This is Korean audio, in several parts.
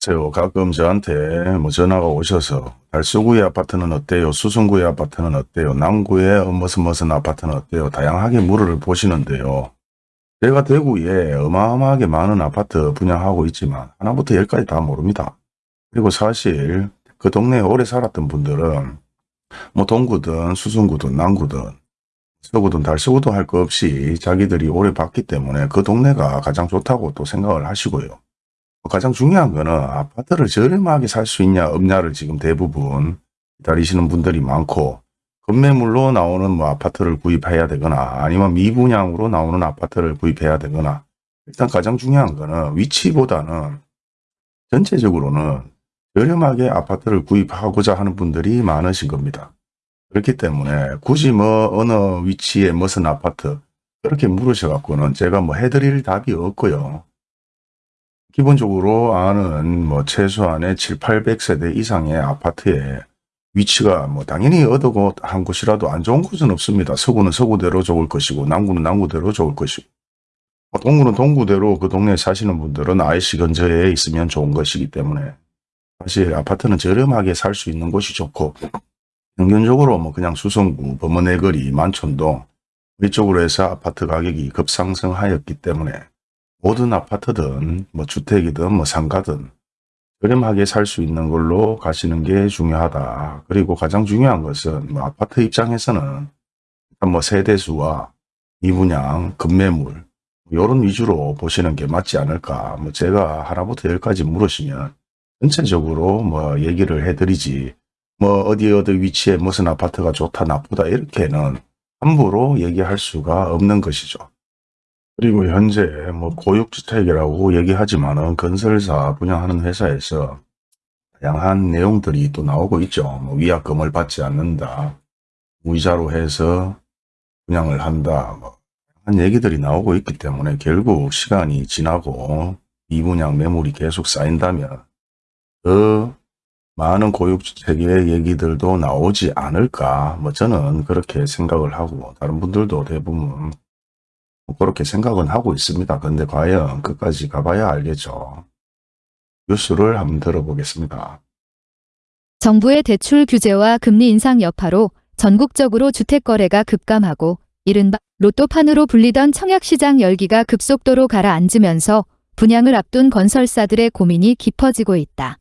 세요. 가끔 저한테 뭐 전화가 오셔서 달서구의 아파트는 어때요? 수성구의 아파트는 어때요? 남구의 무슨 무슨 아파트는 어때요? 다양하게 물을 보시는데요. 제가 대구에 어마어마하게 많은 아파트 분양하고 있지만 하나부터 열까지 다 모릅니다. 그리고 사실 그 동네에 오래 살았던 분들은 뭐 동구든 수성구든 남구든 서구든 달서구든 할거 없이 자기들이 오래 봤기 때문에 그 동네가 가장 좋다고 또 생각을 하시고요. 가장 중요한 거는 아파트를 저렴하게 살 수 있냐 없냐를 지금 대부분 기다리시는 분들이 많고 급매물로 나오는 뭐 아파트를 구입해야 되거나 아니면 미분양으로 나오는 아파트를 구입해야 되거나 일단 가장 중요한 거는 위치보다는 전체적으로는 저렴하게 아파트를 구입하고자 하는 분들이 많으신 겁니다. 그렇기 때문에 굳이 뭐 어느 위치에 무슨 아파트 그렇게 물으셔갖고는 제가 뭐 해드릴 답이 없고요. 기본적으로 아는 뭐 최소한의 7, 800세대 이상의 아파트에 위치가 뭐 당연히 어두고 한 곳이라도 안 좋은 곳은 없습니다. 서구는 서구대로 좋을 것이고 남구는 남구대로 좋을 것이고 뭐 동구는 동구대로 그 동네에 사시는 분들은 IC 근처에 있으면 좋은 것이기 때문에 사실 아파트는 저렴하게 살 수 있는 곳이 좋고 평균적으로 뭐 그냥 수성구, 범어내거리, 만촌동 이쪽으로 해서 아파트 가격이 급상승하였기 때문에 모든 아파트든 뭐 주택이든 뭐 상가든 저렴하게 살 수 있는 걸로 가시는 게 중요하다. 그리고 가장 중요한 것은 뭐 아파트 입장에서는 뭐 세대수와 미분양, 급매물 이런 위주로 보시는 게 맞지 않을까. 뭐 제가 하나부터 열까지 물으시면 전체적으로 뭐 얘기를 해드리지 뭐 어디 어디 위치에 무슨 아파트가 좋다 나쁘다 이렇게는 함부로 얘기할 수가 없는 것이죠. 그리고 현재 뭐 고육주택이라고 얘기하지만은 건설사 분양하는 회사에서 다양한 내용들이 또 나오고 있죠. 뭐 위약금을 받지 않는다. 무이자로 해서 분양을 한다. 뭐 한 얘기들이 나오고 있기 때문에 결국 시간이 지나고 미분양 매물이 계속 쌓인다면 더 많은 고육주택의 얘기들도 나오지 않을까. 뭐 저는 그렇게 생각을 하고 다른 분들도 대부분 그렇게 생각은 하고 있습니다. 근데 과연 끝까지 가봐야 알겠죠. 뉴스를 한번 들어보겠습니다. 정부의 대출 규제와 금리 인상 여파로 전국적으로 주택 거래가 급감하고 이른바 로또판으로 불리던 청약시장 열기가 급속도로 가라앉으면서 분양을 앞둔 건설사들의 고민이 깊어지고 있다.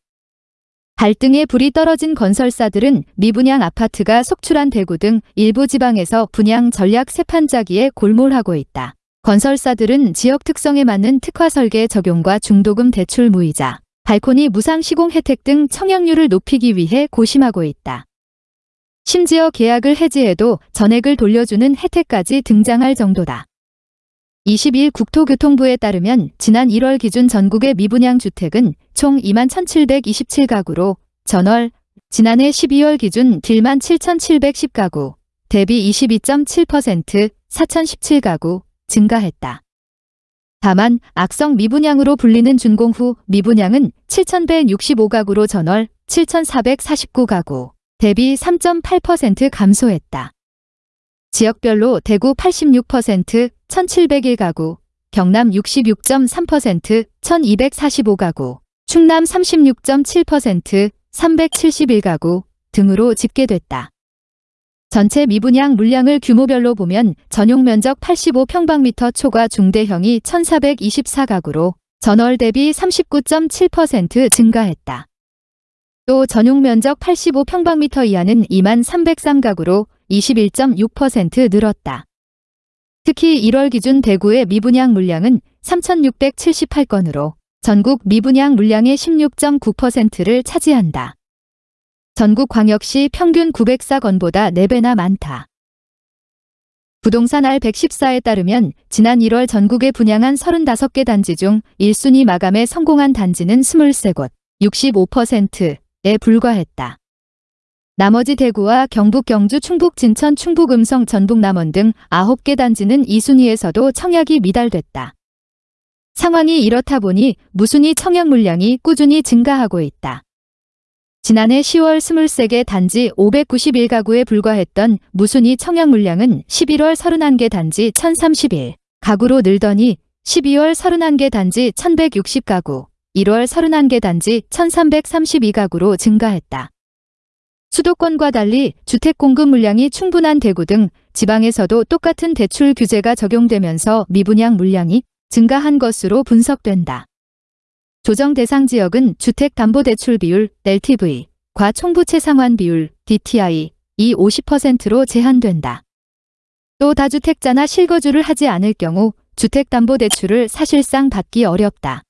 발등에 불이 떨어진 건설사들은 미분양 아파트가 속출한 대구 등 일부 지방에서 분양 전략 세판짜기에 골몰하고 있다. 건설사들은 지역 특성에 맞는 특화 설계 적용과 중도금 대출 무이자, 발코니 무상 시공 혜택 등 청약률을 높이기 위해 고심하고 있다. 심지어 계약을 해지해도 전액을 돌려주는 혜택까지 등장할 정도다. 20일 국토교통부에 따르면 지난 1월 기준 전국의 미분양 주택은 총 2만 1,727가구로 전월 지난해 12월 기준 딜만 7,710가구 대비 22.7% 4,017가구 증가했다. 다만 악성 미분양으로 불리는 준공 후 미분양은 7,165가구로 전월 7,449가구 대비 3.8% 감소했다. 지역별로 대구 86%, 1701가구, 경남 66.3%, 1245가구, 충남 36.7%, 371가구 등으로 집계됐다. 전체 미분양 물량을 규모별로 보면 전용 면적 85평방미터 초과 중대형이 1424가구로 전월 대비 39.7% 증가했다. 또 전용 면적 85평방미터 이하는 2만 303가구로 21.6% 늘었다. 특히 1월 기준 대구의 미분양 물량은 3,678건으로 전국 미분양 물량의 16.9%를 차지한다. 전국 광역시 평균 904건보다 4배나 많다. 부동산 R114에 따르면 지난 1월 전국에 분양한 35개 단지 중 1순위 마감에 성공한 단지는 23곳, 65%에 불과했다. 나머지 대구와 경북 경주 충북 진천 충북 음성 전북 남원 등 9개 단지는 2순위에서도 청약이 미달됐다. 상황이 이렇다 보니 무순위 청약 물량이 꾸준히 증가하고 있다. 지난해 10월 23개 단지 591가구에 불과했던 무순위 청약 물량은 11월 31개 단지 1031 가구로 늘더니 12월 31개 단지 1160가구, 1월 31개 단지 1332가구로 증가했다. 수도권과 달리 주택 공급 물량이 충분한 대구 등 지방에서도 똑같은 대출 규제가 적용되면서 미분양 물량이 증가한 것으로 분석된다. 조정 대상 지역은 주택담보대출 비율 LTV, 과총부채 상환 비율 DTI 이 50%로 제한된다. 또 다주택자나 실거주를 하지 않을 경우 주택담보대출을 사실상 받기 어렵다.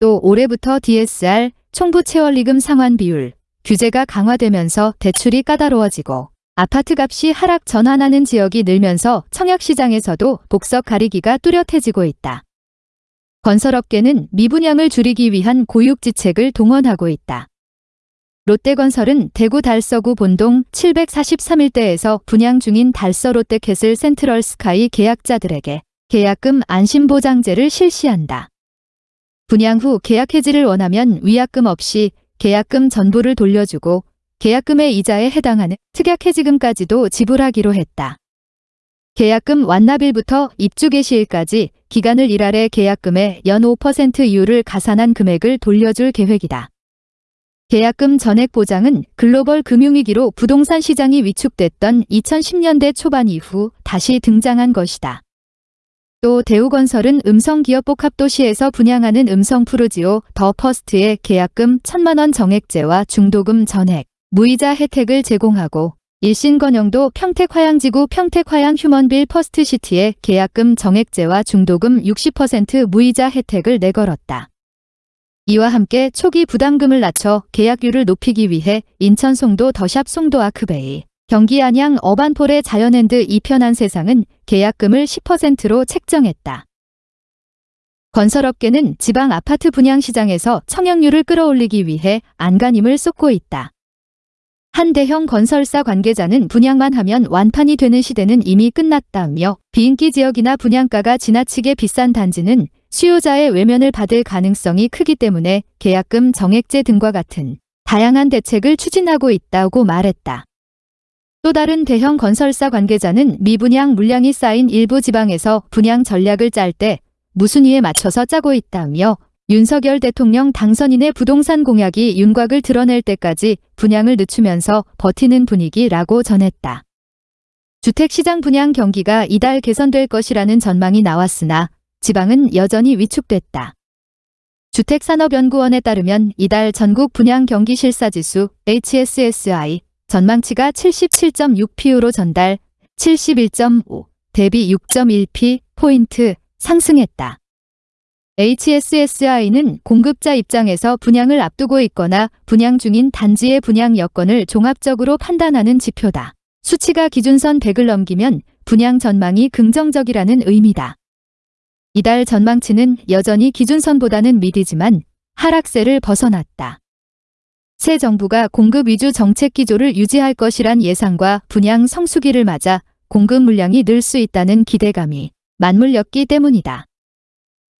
또 올해부터 DSR 총부채원리금 상환 비율 규제가 강화되면서 대출이 까다로워지고 아파트 값이 하락 전환하는 지역이 늘면서 청약시장에서도 복석 가리기가 뚜렷해지고 있다. 건설업계는 미분양을 줄이기 위한 고육지책을 동원하고 있다. 롯데건설은 대구 달서구 본동 743일대에서 분양 중인 달서 롯데캐슬 센트럴 스카이 계약자들에게 계약금 안심보장제를 실시한다. 분양 후 계약 해지를 원하면 위약금 없이 계약금 전부를 돌려주고 계약금의 이자에 해당하는 특약 해지금까지도 지불하기로 했다. 계약금 완납일부터 입주 개시일까지 기간을 일할해 계약금의 연 5% 이율을 가산한 금액을 돌려줄 계획이다. 계약금 전액 보장은 글로벌 금융위기로 부동산 시장이 위축됐던 2010년대 초반 이후 다시 등장한 것이다. 또 대우건설은 음성기업 복합도시에서 분양하는 음성푸르지오 더 퍼스트의 계약금 1천만원 정액제와 중도금 전액, 무이자 혜택을 제공하고 일신건영도 평택화양지구 평택화양 휴먼빌 퍼스트시티의 계약금 정액제와 중도금 60% 무이자 혜택을 내걸었다. 이와 함께 초기 부담금을 낮춰 계약률을 높이기 위해 인천 송도 더샵 송도 아크베이, 경기 안양 어반포레 자연앤 e편한세상은 계약금을 10%로 책정했다. 건설업계는 지방 아파트 분양 시장에서 청약률을 끌어올리기 위해 안간힘을 쏟고 있다. 한 대형 건설사 관계자는 분양만 하면 완판이 되는 시대는 이미 끝났다며 비인기 지역이나 분양가가 지나치게 비싼 단지는 수요자의 외면을 받을 가능성이 크기 때문에 계약금 정액제 등과 같은 다양한 대책을 추진하고 있다고 말했다. 또 다른 대형 건설사 관계자는 미분양 물량이 쌓인 일부 지방에서 분양 전략을 짤 때 무순위에 맞춰서 짜고 있다며 윤석열 대통령 당선인의 부동산 공약이 윤곽을 드러낼 때까지 분양을 늦추면서 버티는 분위기라고 전했다. 주택시장 분양 경기가 이달 개선될 것이라는 전망이 나왔으나 지방은 여전히 위축됐다. 주택산업연구원에 따르면 이달 전국 분양 경기 실사지수 HSSI 전망치가 77.6p로 전달 71.5 대비 6.1p 포인트 상승했다. HSSI는 공급자 입장에서 분양을 앞두고 있거나 분양 중인 단지의 분양 여건을 종합적으로 판단하는 지표다. 수치가 기준선 100을 넘기면 분양 전망이 긍정적이라는 의미다. 이달 전망치는 여전히 기준선보다는 미디지만 하락세를 벗어났다. 새 정부가 공급 위주 정책 기조를 유지할 것이란 예상과 분양 성수기를 맞아 공급 물량이 늘 수 있다는 기대감이 맞물렸기 때문이다.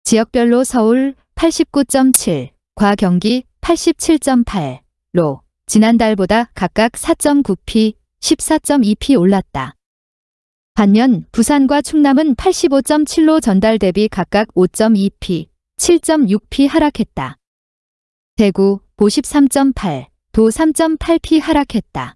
지역별로 서울 89.7, 과 경기 87.8로 지난달보다 각각 4.9p, 14.2p 올랐다. 반면 부산과 충남은 85.7로 전달 대비 각각 5.2p, 7.6p 하락했다. 대구 53.8, 도 3.8p 하락했다.